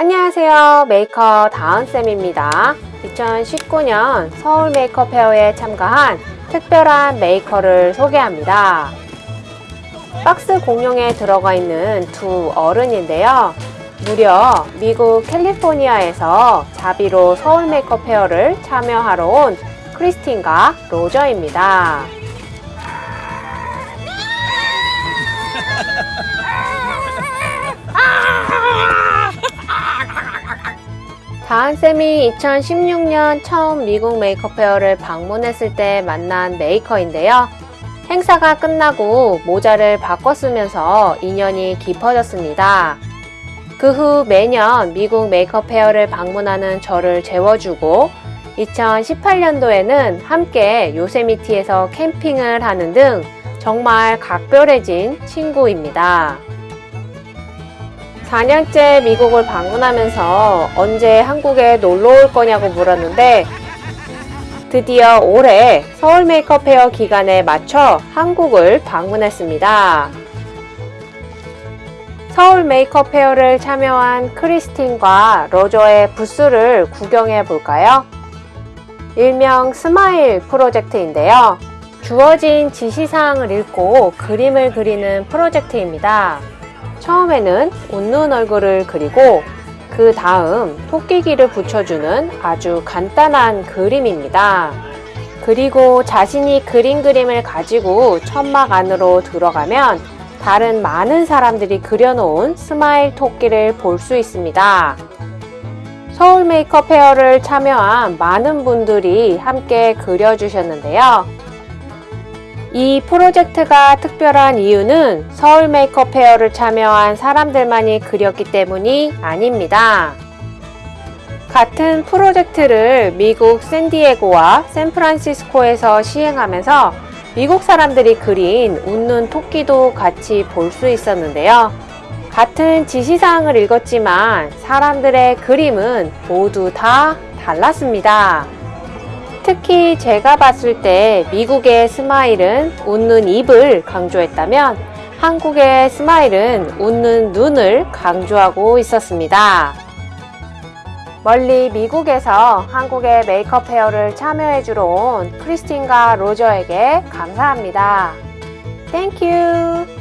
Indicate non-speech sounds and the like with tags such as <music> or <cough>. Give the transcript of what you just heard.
안녕하세요. 메이커 다은쌤입니다. 2019년 서울 메이커 페어에 참가한 특별한 메이커를 소개합니다. 박스 공룡에 들어가 있는 두 어른인데요. 무려 미국 캘리포니아에서 자비로 서울 메이커 페어를 참여하러 온 크리스틴과 로저입니다. <laughs> 다은쌤이 2016년 처음 미국 메이커 페어를 방문했을 때 만난 메이커인데요. 행사가 끝나고 모자를 바꿔 쓰면서 인연이 깊어졌습니다. 그 후 매년 미국 메이커 페어를 방문하는 저를 재워주고 2018년도에는 함께 요세미티에서 캠핑을 하는 등 정말 각별해진 친구입니다. 4년째 미국을 방문하면서 언제 한국에 놀러 올 거냐고 물었는데 드디어 올해 서울 메이커 페어 기간에 맞춰 한국을 방문했습니다. 서울 메이커 페어를 참여한 크리스틴과 로저의 부스를 구경해 볼까요? 일명 스마일 프로젝트인데요. 주어진 지시사항을 읽고 그림을 그리는 프로젝트입니다. 처음에는 웃는 얼굴을 그리고 그 다음 토끼 귀를 붙여주는 아주 간단한 그림입니다. 그리고 자신이 그린 그림을 가지고 천막 안으로 들어가면 다른 많은 사람들이 그려놓은 스마일 토끼를 볼 수 있습니다. 서울 메이커 페어를 참여한 많은 분들이 함께 그려주셨는데요. 이 프로젝트가 특별한 이유는 서울 메이크업 페어를 참여한 사람들만이 그렸기 때문이 아닙니다. 같은 프로젝트를 미국 샌디에고와 샌프란시스코에서 시행하면서 미국 사람들이 그린 웃는 토끼도 같이 볼 수 있었는데요. 같은 지시사항을 읽었지만 사람들의 그림은 모두 다 달랐습니다. 특히 제가 봤을 때 미국의 스마일은 웃는 입을 강조했다면 한국의 스마일은 웃는 눈을 강조하고 있었습니다. 멀리 미국에서 한국의 메이커 페어를 참여해주러 온 크리스틴과 로저에게 감사합니다. Thank you!